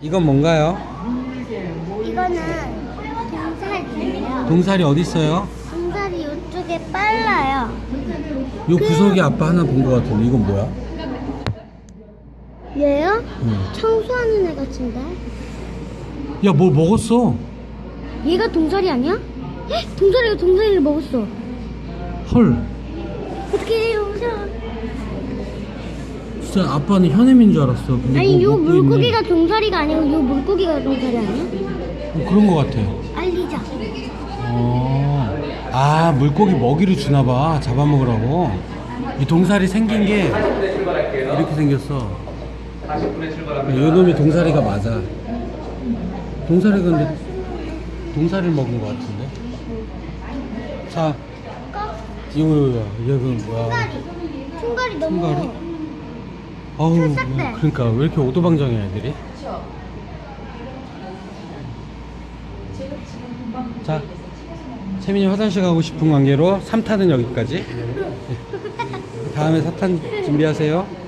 이건 뭔가요? 이거는 동살이에요. 동살이 어디 있어요? 동살이 이쪽에 빨라요. 요 구석에 아빠 하나 본 것 같은데 이건 뭐야? 얘요? 응. 청소하는 애 같은데? 야, 뭘 먹었어? 얘가 동살이 아니야? 헉, 동살이가 동살이를 먹었어. 헐. 어떻게 해요? 무서워. 진짜 아빠는 현엠인 줄 알았어. 근데 아니 뭐요 먹고. 물고기가 동살이가 아니고 요 물고기가 동살이 아니야? 어, 그런 것 같아. 알리자. 어. 아, 물고기 먹이를 주나 봐. 잡아먹으라고. 이 동살이 생긴 게 이렇게 생겼어. 요 놈이 동살이가 맞아. 동살이가 근데 동살이를 먹은 것 같은데. 자, 이거 얘는 뭐야? 총갈이. 총갈이 너무. 총갈이? 아우, 찰싹대. 그러니까 왜 이렇게 오도방정해 애들이? 자, 채민이 화장실 가고 싶은 관계로 3탄은 여기까지. 다음에 4탄 준비하세요.